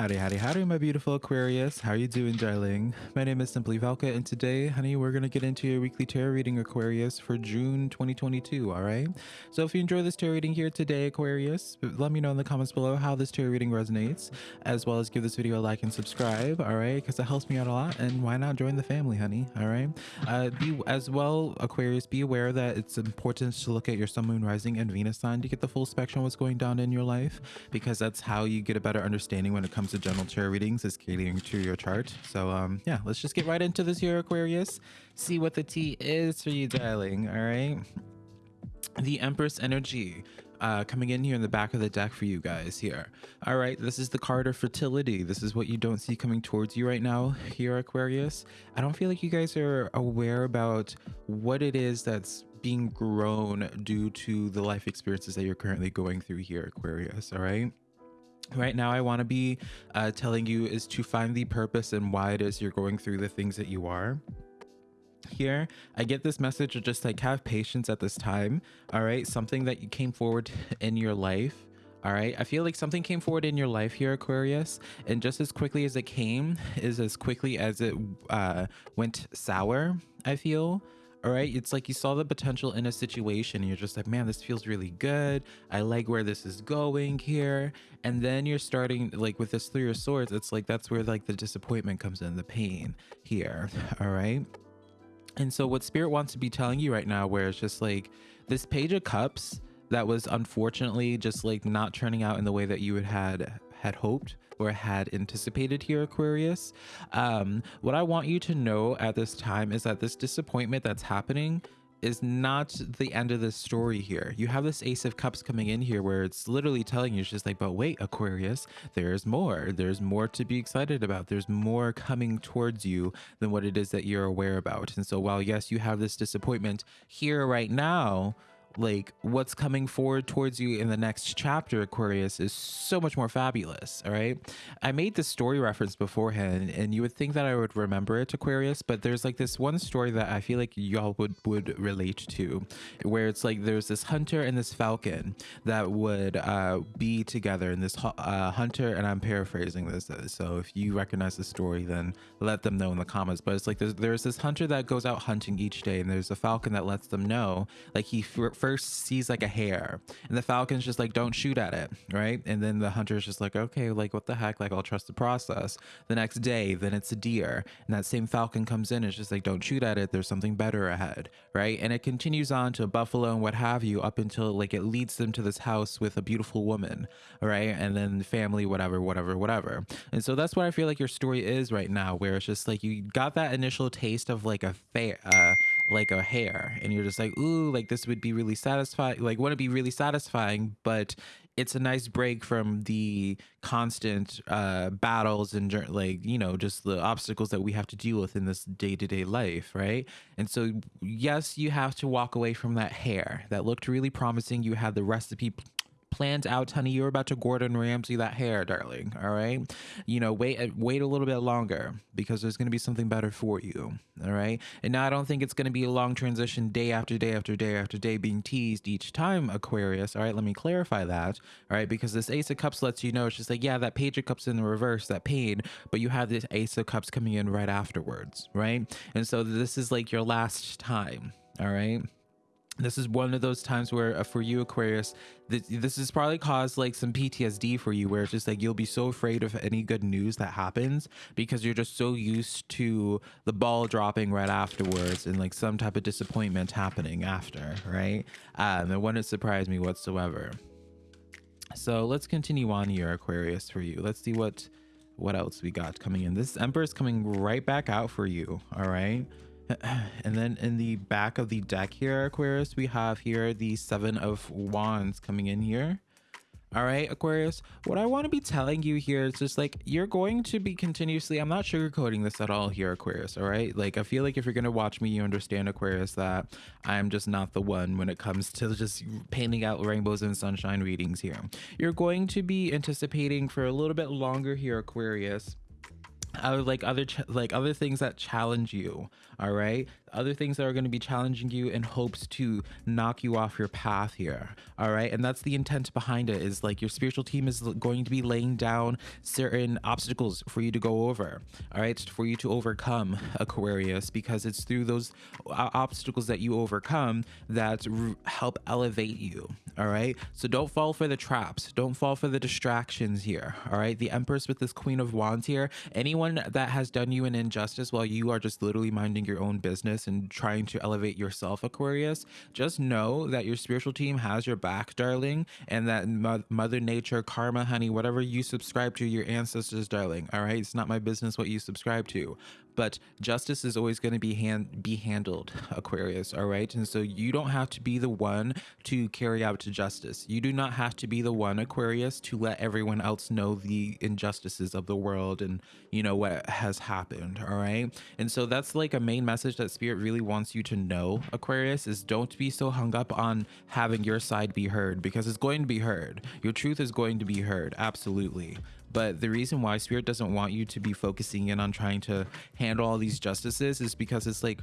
Howdy, howdy, howdy, my beautiful Aquarius. How are you doing, darling? My name is Simply Valka, and today, honey, we're going to get into your weekly tarot reading, Aquarius, for June 2022, all right? So if you enjoy this tarot reading here today, Aquarius, let me know in the comments below how this tarot reading resonates, as well as give this video a like and subscribe, all right? Because it helps me out a lot, and why not join the family, honey, all right? Uh, be As well, Aquarius, be aware that it's important to look at your Sun, Moon, Rising, and Venus sign to get the full spectrum of what's going down in your life, because that's how you get a better understanding when it comes to general tarot readings is catering to your chart. So um, yeah, let's just get right into this here, Aquarius. See what the tea is for you, darling. All right. The Empress energy. Uh, coming in here in the back of the deck for you guys here. All right, this is the card of fertility. This is what you don't see coming towards you right now here, Aquarius. I don't feel like you guys are aware about what it is that's being grown due to the life experiences that you're currently going through here, Aquarius. All right right now i want to be uh, telling you is to find the purpose and why it is you're going through the things that you are. Here i get this message of just like have patience at this time all right? Something that you came forward in your life all right? I feel like something came forward in your life here aquarius and just as quickly as it came is as quickly as it uh, went sour i feel all right? It's like you saw the potential in a situation and you're just like man this feels really good. I like where this is going here. And then you're starting like with this three of swords it's like that's where like the disappointment comes in the pain here all right? And so what spirit wants to be telling you right now where it's just like this page of cups that was unfortunately just like not turning out in the way that you had had hoped or had anticipated here, Aquarius. Um, what I want you to know at this time is that this disappointment that's happening is not the end of the story here. You have this Ace of Cups coming in here where it's literally telling you, it's just like, but wait, Aquarius, there's more. There's more to be excited about. There's more coming towards you than what it is that you're aware about. And so while, yes, you have this disappointment here right now, like what's coming forward towards you in the next chapter aquarius is so much more fabulous all right? I made this story reference beforehand and you would think that i would remember it aquarius but there's like this one story that i feel like y'all would would relate to where it's like there's this hunter and this falcon that would uh, be together and this uh, hunter and i'm paraphrasing this uh, so if you recognize the story then let them know in the comments but it's like there's, there's this hunter that goes out hunting each day and there's a falcon that lets them know like he first sees like a hare and the falcon's just like don't shoot at it right? And then the hunter's just like okay like what the heck? Like i'll trust the process. The next day then it's a deer and that same falcon comes in it's just like don't shoot at it. There's something better ahead right? And it continues on to a buffalo and what have you up until like it leads them to this house with a beautiful woman right? And then family whatever whatever whatever. And so that's what i feel like your story is right now where it's just like you got that initial taste of like a fair uh like a hare and you're just like ooh like this would be really satisfying like want to be really satisfying but it's a nice break from the constant uh battles and like you know just the obstacles that we have to deal with in this day-to-day life right? And so yes you have to walk away from that hare. That looked really promising. You had the recipe planned out, honey. You're about to Gordon Ramsay that hare, darling. All right. You know, wait, uh, wait a little bit longer because there's going to be something better for you. All right. And now I don't think it's going to be a long transition day after day after day after day being teased each time, Aquarius. All right. Let me clarify that. All right. Because this Ace of Cups lets you know it's just like, yeah, that Page of Cups in the reverse, that pain, but you have this Ace of Cups coming in right afterwards. Right. And so this is like your last time. All right this is one of those times where uh, for you aquarius this, this has probably caused like some ptsd for you where it's just like you'll be so afraid of any good news that happens because you're just so used to the ball dropping right afterwards and like some type of disappointment happening after right? Um it wouldn't surprise me whatsoever. So let's continue on here aquarius for you. Let's see what what else we got coming in. This emperor is coming right back out for you all right and then in the back of the deck here aquarius we have here the seven of wands coming in here. All right aquarius what i want to be telling you here is just like you're going to be continuously i'm not sugarcoating this at all here aquarius all right? Like i feel like if you're going to watch me you understand aquarius that i'm just not the one when it comes to just painting out rainbows and sunshine readings here. You're going to be anticipating for a little bit longer here aquarius uh, like other ch- like other things that challenge you all right other things that are going to be challenging you in hopes to knock you off your path here all right? And that's the intent behind it is like your spiritual team is going to be laying down certain obstacles for you to go over all right? For you to overcome aquarius because it's through those uh, obstacles that you overcome that help elevate you all right? So don't fall for the traps. Don't fall for the distractions here all right? The empress with this queen of wands here anyone that has done you an injustice while you are just literally minding your own business and trying to elevate yourself, Aquarius, just know that your spiritual team has your back, darling, and that Mother Nature, Karma, honey, whatever you subscribe to, your ancestors, darling. All right, it's not my business what you subscribe to, but justice is always going to be hand be handled aquarius all right? And so you don't have to be the one to carry out to justice. You do not have to be the one aquarius to let everyone else know the injustices of the world and you know what has happened all right? And so that's like a main message that spirit really wants you to know aquarius is don't be so hung up on having your side be heard because it's going to be heard. Your truth is going to be heard absolutely but the reason why Spirit doesn't want you to be focusing in on trying to handle all these justices is because it's like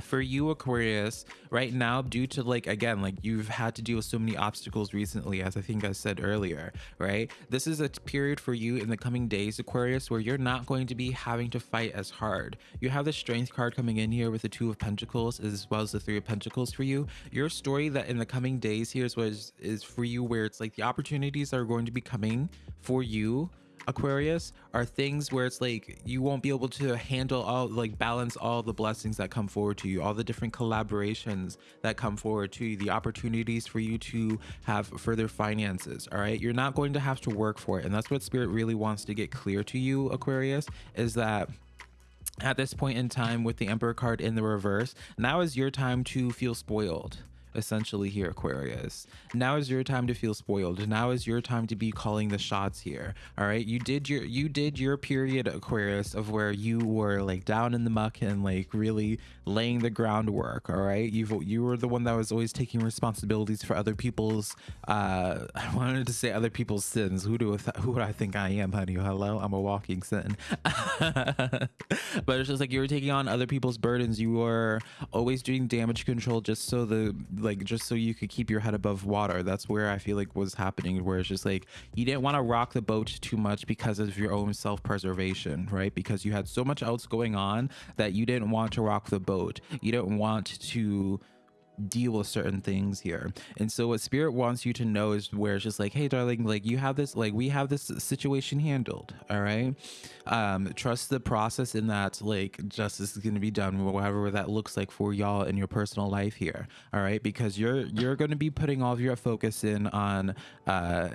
for you aquarius right now due to like again like you've had to deal with so many obstacles recently as i think i said earlier right? This is a period for you in the coming days aquarius where you're not going to be having to fight as hard. You have the strength card coming in here with the two of pentacles as well as the three of pentacles for you. Your story that in the coming days here is what is, is for you where it's like the opportunities are going to be coming for you Aquarius are things where it's like you won't be able to handle all like balance all the blessings that come forward to you, all the different collaborations that come forward to you, the opportunities for you to have further finances. All right. You're not going to have to work for it. And that's what spirit really wants to get clear to you, Aquarius, is that at this point in time with the Emperor card in the reverse, now is your time to feel spoiled essentially here, Aquarius. Now is your time to feel spoiled. Now is your time to be calling the shots here. All right. You did your you did your period, Aquarius, of where you were like down in the muck and like really laying the groundwork. All right. You've you were the one that was always taking responsibilities for other people's uh I wanted to say other people's sins. Who do who would I think I am, honey? Hello, I'm a walking sin. but it's just like you were taking on other people's burdens. You were always doing damage control just so the like just so you could keep your head above water. That's where I feel like was happening, where it's just like you didn't want to rock the boat too much because of your own self preservation, right? Because you had so much else going on that you didn't want to rock the boat. You didn't want to deal with certain things here. And so what spirit wants you to know is where it's just like, hey darling, like you have this like we have this situation handled. All right. Um, trust the process in that like justice is gonna be done, whatever that looks like for y'all in your personal life here. All right, because you're you're gonna be putting all of your focus in on uh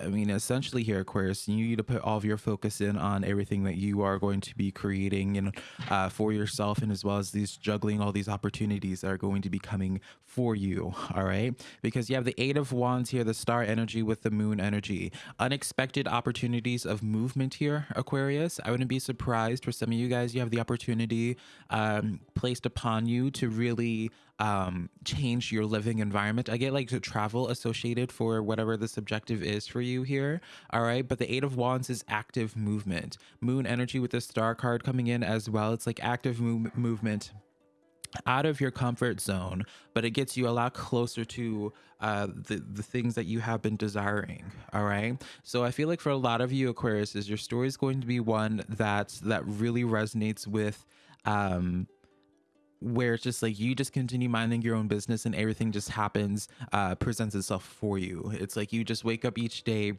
I mean, essentially here, Aquarius, you need to put all of your focus in on everything that you are going to be creating and uh, for yourself, and as well as these juggling all these opportunities that are going to be coming for you. All right, because you have the Eight of Wands here, the Star energy with the Moon energy, unexpected opportunities of movement here, Aquarius. I wouldn't be surprised for some of you guys. You have the opportunity um, placed upon you to really um, change your living environment. I get like to travel associated for whatever the subjective is for you here. All right. But the Eight of Wands is active movement. Moon energy with the star card coming in as well. It's like active move- movement out of your comfort zone, but it gets you a lot closer to uh, the the things that you have been desiring. All right. So I feel like for a lot of you Aquarius, is your story is going to be one that that really resonates with um where it's just like you just continue minding your own business and everything just happens uh presents itself for you it's like you just wake up each day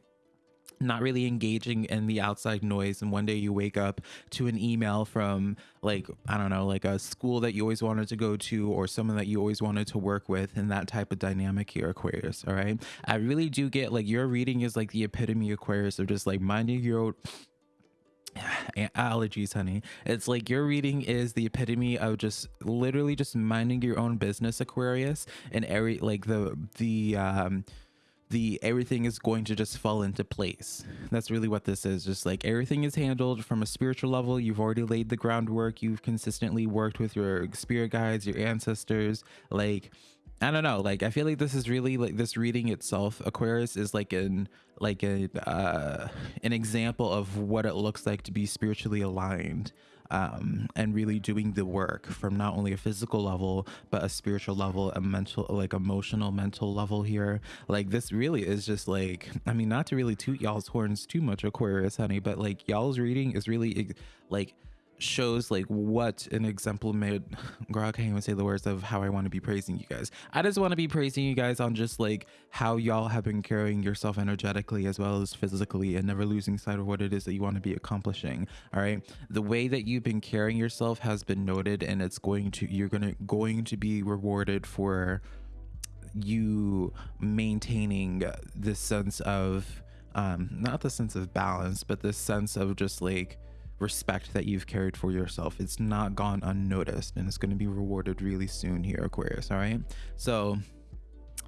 not really engaging in the outside noise and one day you wake up to an email from like i don't know like a school that you always wanted to go to or someone that you always wanted to work with and that type of dynamic here aquarius all right? I really do get like your reading is like the epitome aquarius of just like minding your own allergies honey. It's like your reading is the epitome of just literally just minding your own business aquarius and every like the the um the everything is going to just fall into place. That's really what this is just like everything is handled from a spiritual level. You've already laid the groundwork. You've consistently worked with your spirit guides your ancestors. Like I don't know. Like I feel like this is really like this reading itself, Aquarius is like an like a uh an example of what it looks like to be spiritually aligned um and really doing the work from not only a physical level but a spiritual level a mental like emotional mental level here like this really is just like i mean not to really toot y'all's horns too much aquarius honey but like y'all's reading is really like shows like what an example made girl i can't even say the words of how i want to be praising you guys. I just want to be praising you guys on just like how y'all have been carrying yourself energetically as well as physically and never losing sight of what it is that you want to be accomplishing all right? The way that you've been carrying yourself has been noted and it's going to you're gonna going to be rewarded for you maintaining this sense of um not the sense of balance but this sense of just like respect that you've carried for yourself. It's not gone unnoticed and it's going to be rewarded really soon here, Aquarius. All right. So,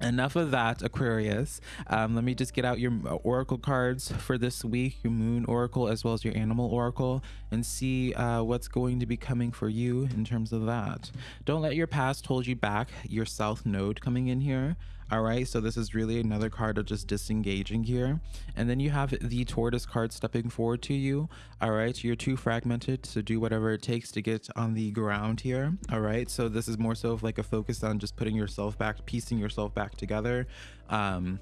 enough of that aquarius um, let me just get out your uh, oracle cards for this week your moon oracle as well as your animal oracle and see uh, what's going to be coming for you in terms of that don't let your past hold you back your south node coming in here all right so this is really another card of just disengaging here. And then you have the tortoise card stepping forward to you. All right you're too fragmented to do whatever it takes to get on the ground here. All right so this is more so of like a focus on just putting yourself back piecing yourself back together. Um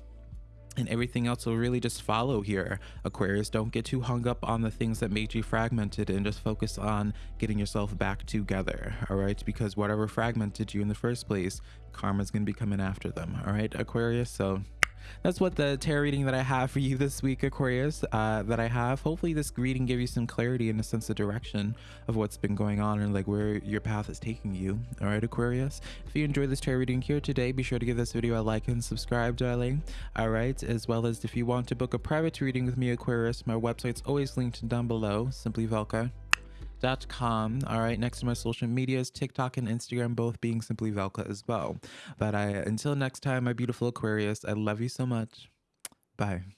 and everything else will really just follow here. Aquarius don't get too hung up on the things that made you fragmented and just focus on getting yourself back together all right? Because whatever fragmented you in the first place karma's gonna be coming after them all right aquarius? So that's what the tarot reading that I have for you this week, Aquarius, uh, that I have. Hopefully this reading gave you some clarity and a sense of direction of what's been going on and like where your path is taking you. All right, Aquarius. If you enjoyed this tarot reading here today, be sure to give this video a like and subscribe, darling. All right, as well as if you want to book a private reading with me, Aquarius, my website's always linked down below, simply Velka com. All right, next to my social medias, TikTok and Instagram, both being simply Velka as well. But I until next time, my beautiful Aquarius, I love you so much. Bye.